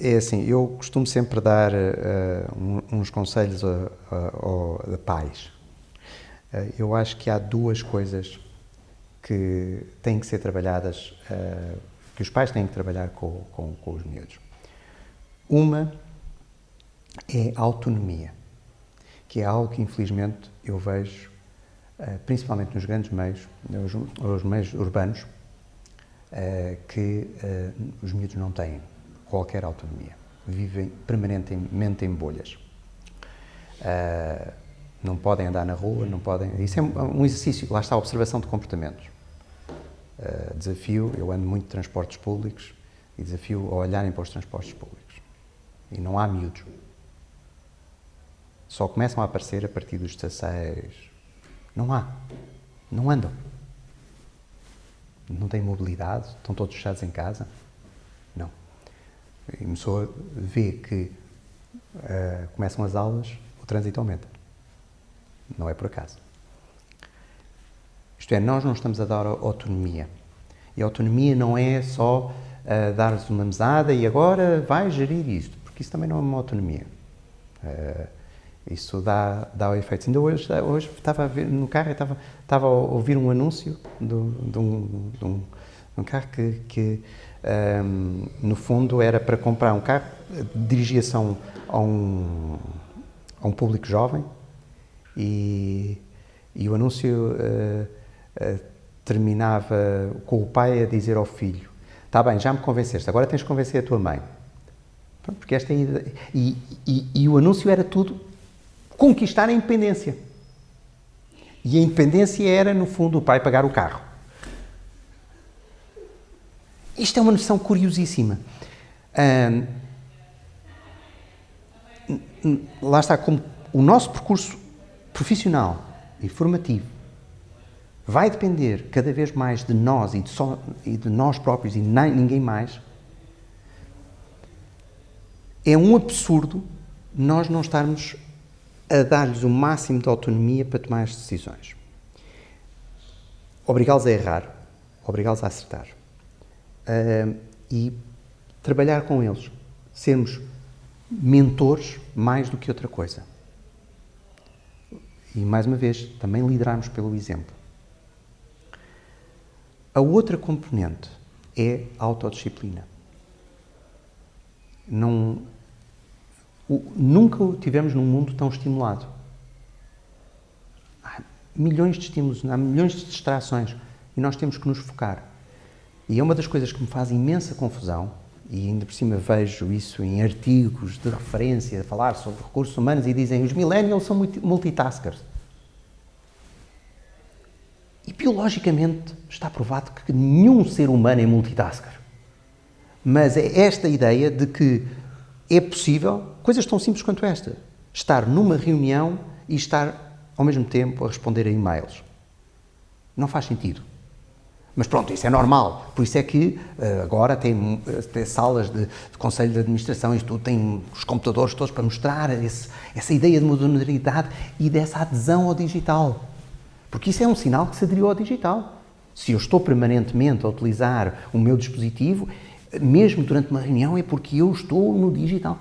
É assim, eu costumo sempre dar uh, uns conselhos a, a, a, pais. Uh, eu acho que há duas coisas que têm que ser trabalhadas, uh, que os pais têm que trabalhar com, com, com os miúdos. Uma é a autonomia, que é algo que infelizmente eu vejo, principalmente nos grandes meios, nos meios urbanos, que os miúdos não têm qualquer autonomia. Vivem permanentemente em bolhas. Uh, não podem andar na rua, não podem... Isso é um exercício, lá está a observação de comportamentos. Uh, desafio, eu ando muito de transportes públicos e desafio a olharem para os transportes públicos. E não há miúdos. Só começam a aparecer a partir dos 16. Não há. Não andam. Não têm mobilidade, estão todos fechados em casa. E começou a ver que uh, começam as aulas, o trânsito aumenta. Não é por acaso. Isto é, nós não estamos a dar autonomia. E a autonomia não é só uh, dar-lhes uma mesada e agora vai gerir isto, porque isso também não é uma autonomia. Uh, isso dá, dá efeitos. Ainda hoje, hoje estava ver no carro, estava, estava a ouvir um anúncio de, de, um, de, um, um carro que, que um, no fundo, era para comprar um carro, dirigia-se a, um, a, um, a um público jovem e, e o anúncio uh, uh, terminava com o pai a dizer ao filho está bem, já me convenceste, agora tens de convencer a tua mãe. Porque esta é e, e, e o anúncio era tudo conquistar a independência. E a independência era, no fundo, o pai pagar o carro. Isto é uma noção curiosíssima. lá está, como o nosso percurso profissional e formativo vai depender cada vez mais de nós e de, só, e de nós próprios e nem, ninguém mais, é um absurdo nós não estarmos a dar-lhes o máximo de autonomia para tomar as decisões. Obrigá-los a errar, obrigá-los a acertar uh, e trabalhar com eles, sermos mentores mais do que outra coisa. E, mais uma vez, também liderarmos pelo exemplo. A outra componente é a autodisciplina. Não, o, nunca o tivemos num mundo tão estimulado. Há milhões de estímulos, há milhões de distrações e nós temos que nos focar. E é uma das coisas que me faz imensa confusão, e ainda por cima vejo isso em artigos de referência, a falar sobre recursos humanos, e dizem os millennials são multitaskers. E biologicamente está provado que nenhum ser humano é multitasker. Mas é esta ideia de que é possível, coisas tão simples quanto esta, estar numa reunião e estar ao mesmo tempo a responder a e-mails. Não faz sentido. Mas pronto, isso é normal. Por isso é que uh, agora tem, eh, tem salas de, de, conselho de administração, isto tudo, tem os computadores todos para mostrar esse, essa ideia de modernidade e dessa adesão ao digital. Porque isso é um sinal que se aderiu ao digital. Se eu estou permanentemente a utilizar o meu dispositivo, mesmo durante uma reunião, é porque eu estou no digital.